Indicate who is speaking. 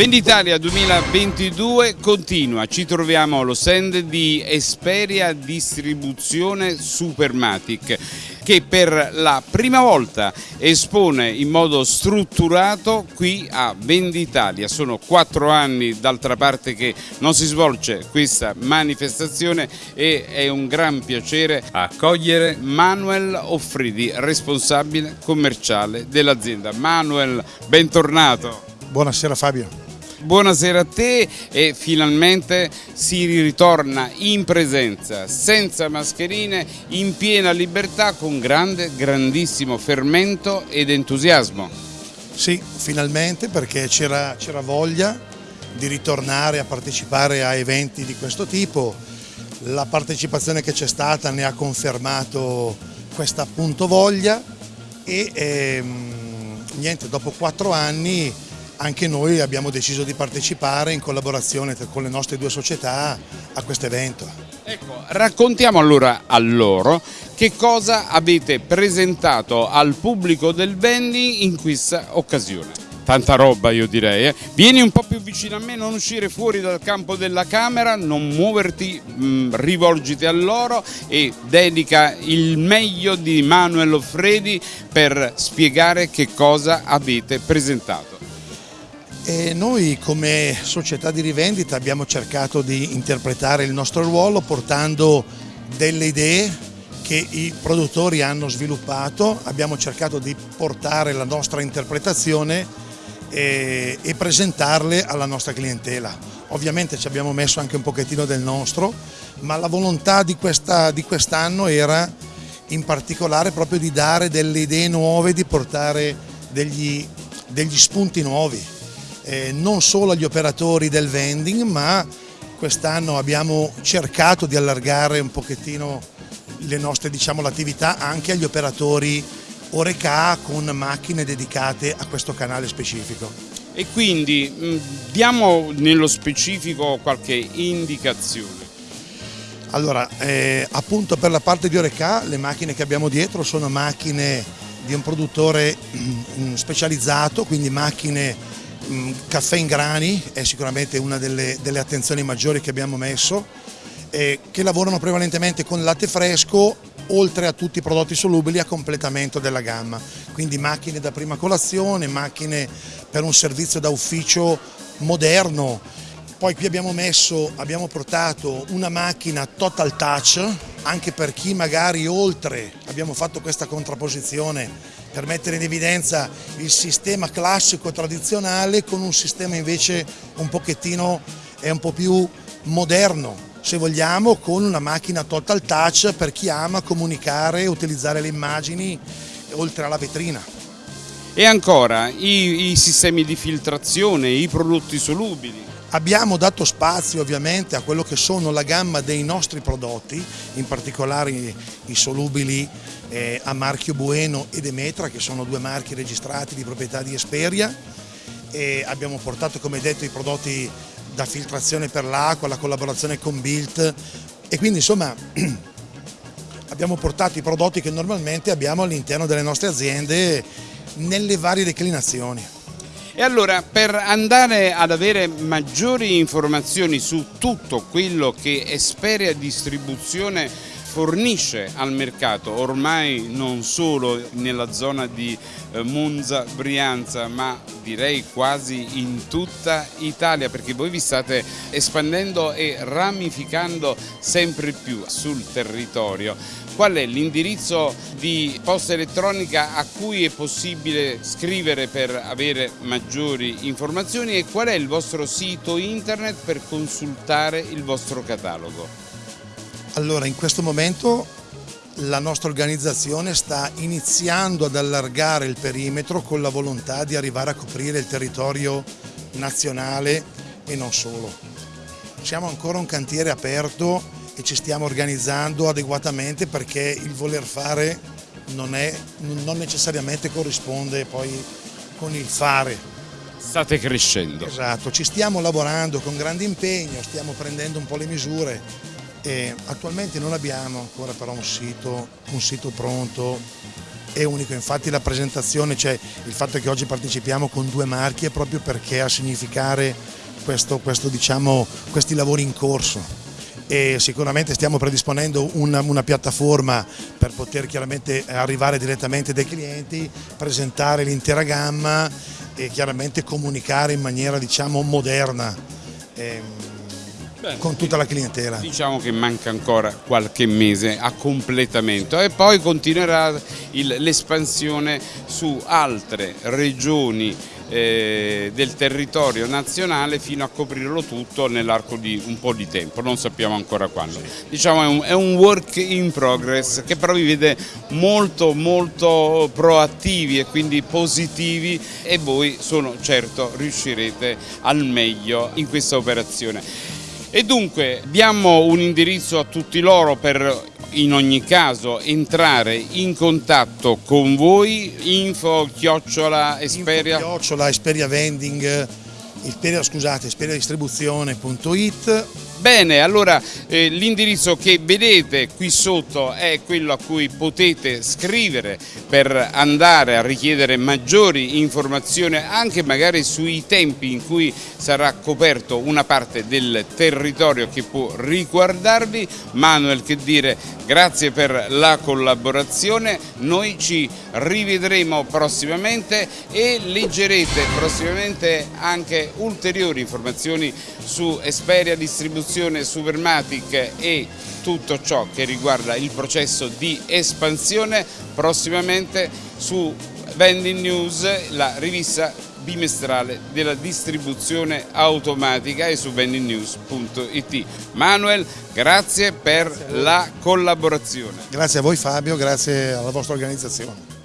Speaker 1: Venditalia 2022 continua, ci troviamo allo stand di Esperia Distribuzione Supermatic che per la prima volta espone in modo strutturato qui a Venditalia. Sono quattro anni d'altra parte che non si svolge questa manifestazione e è un gran piacere accogliere Manuel Offridi, responsabile commerciale dell'azienda. Manuel, bentornato.
Speaker 2: Buonasera Fabio.
Speaker 1: Buonasera a te e finalmente si ritorna in presenza, senza mascherine, in piena libertà, con grande, grandissimo fermento ed entusiasmo.
Speaker 2: Sì, finalmente perché c'era voglia di ritornare a partecipare a eventi di questo tipo. La partecipazione che c'è stata ne ha confermato questa appunto voglia e ehm, niente, dopo quattro anni anche noi abbiamo deciso di partecipare in collaborazione con le nostre due società a questo evento.
Speaker 1: Ecco, raccontiamo allora a loro che cosa avete presentato al pubblico del Vendi in questa occasione. Tanta roba io direi, eh? vieni un po' più vicino a me, non uscire fuori dal campo della camera, non muoverti, mh, mm, rivolgiti a loro e dedica il meglio di Manuel Offredi per spiegare che cosa avete presentato.
Speaker 2: E noi come società di rivendita abbiamo cercato di interpretare il nostro ruolo portando delle idee che i produttori hanno sviluppato, abbiamo cercato di portare la nostra interpretazione e, e presentarle alla nostra clientela. Ovviamente ci abbiamo messo anche un pochettino del nostro, ma la volontà di quest'anno quest era in particolare proprio di dare delle idee nuove, di portare degli, degli spunti nuovi eh, non solo agli operatori del vending ma quest'anno abbiamo cercato di allargare un pochettino le nostre diciamo, l'attività anche agli operatori Oreca con macchine dedicate a questo canale specifico.
Speaker 1: E quindi mm, diamo nello specifico qualche indicazione.
Speaker 2: Allora, eh, appunto per la parte di Oreca le macchine che abbiamo dietro sono macchine di un produttore mm, specializzato, quindi macchine caffè in grani è sicuramente una delle, delle attenzioni maggiori che abbiamo messo, eh, che lavorano prevalentemente con latte fresco oltre a tutti i prodotti solubili a completamento della gamma, quindi macchine da prima colazione, macchine per un servizio da ufficio moderno, poi qui abbiamo messo, abbiamo portato una macchina total touch, anche per chi magari oltre, abbiamo fatto questa contrapposizione per mettere in evidenza il sistema classico tradizionale con un sistema invece un pochettino, un po' più moderno, se vogliamo, con una macchina total touch per chi ama comunicare e utilizzare le immagini oltre alla vetrina.
Speaker 1: E ancora i, i sistemi di filtrazione, i prodotti solubili.
Speaker 2: Abbiamo dato spazio ovviamente a quello che sono la gamma dei nostri prodotti, in particolare i solubili eh, a marchio Bueno e Demetra, che sono due marchi registrati di proprietà di Esperia. E abbiamo portato, come detto, i prodotti da filtrazione per l'acqua, la collaborazione con Bilt e quindi insomma abbiamo portato i prodotti che normalmente abbiamo all'interno delle nostre aziende nelle varie declinazioni.
Speaker 1: E allora per andare ad avere maggiori informazioni su tutto quello che Esperia Distribuzione fornisce al mercato, ormai non solo nella zona di eh, Monza, Brianza, ma direi quasi in tutta Italia perché voi vi state espandendo e ramificando sempre più sul territorio. Qual è l'indirizzo di posta elettronica a cui è possibile scrivere per avere maggiori informazioni e qual è il vostro sito internet per consultare il vostro catalogo?
Speaker 2: Allora, in questo momento la nostra organizzazione sta iniziando ad allargare il perimetro con la volontà di arrivare a coprire il territorio nazionale e non solo. Siamo ancora un cantiere aperto e ci stiamo organizzando adeguatamente perché il voler fare non, è, non necessariamente corrisponde poi con il fare.
Speaker 1: State crescendo.
Speaker 2: Esatto, ci stiamo lavorando con grande impegno, stiamo prendendo un po' le misure e attualmente non abbiamo ancora però un sito, un sito pronto è unico, infatti la presentazione, cioè il fatto che oggi partecipiamo con due marchi è proprio perché a significare questo, questo, diciamo, questi lavori in corso e sicuramente stiamo predisponendo una, una, piattaforma per poter chiaramente arrivare direttamente dai clienti, presentare l'intera gamma e chiaramente comunicare in maniera diciamo moderna. Ehm, Bene, con tutta la clientela.
Speaker 1: Diciamo che manca ancora qualche mese a completamento e poi continuerà l'espansione su altre regioni eh, del territorio nazionale fino a coprirlo tutto nell'arco di un po' di tempo, non sappiamo ancora quando. Diciamo è è un work in progress che però vi vede molto molto proattivi e quindi positivi e voi sono certo riuscirete al meglio in questa operazione. E dunque diamo un indirizzo a tutti loro per in ogni caso entrare in contatto con voi, info chiocciola esperia.
Speaker 2: Info chiocciola esperia vending, esperia, scusate, esperiadistribuzione.it
Speaker 1: Bene, allora eh, l'indirizzo che vedete qui sotto è quello a cui potete scrivere per andare a richiedere maggiori informazioni anche magari sui tempi in cui sarà coperto una parte del territorio che può riguardarvi. Manuel che dire grazie per la collaborazione, noi ci rivedremo prossimamente e leggerete prossimamente anche ulteriori informazioni su Esperia Distribuzione produzione Supermatic e tutto ciò che riguarda il processo di espansione prossimamente su Vending News, la rivista bimestrale della distribuzione automatica e su vendingnews.it. Manuel, grazie per la collaborazione.
Speaker 2: Grazie a voi Fabio, grazie alla vostra organizzazione.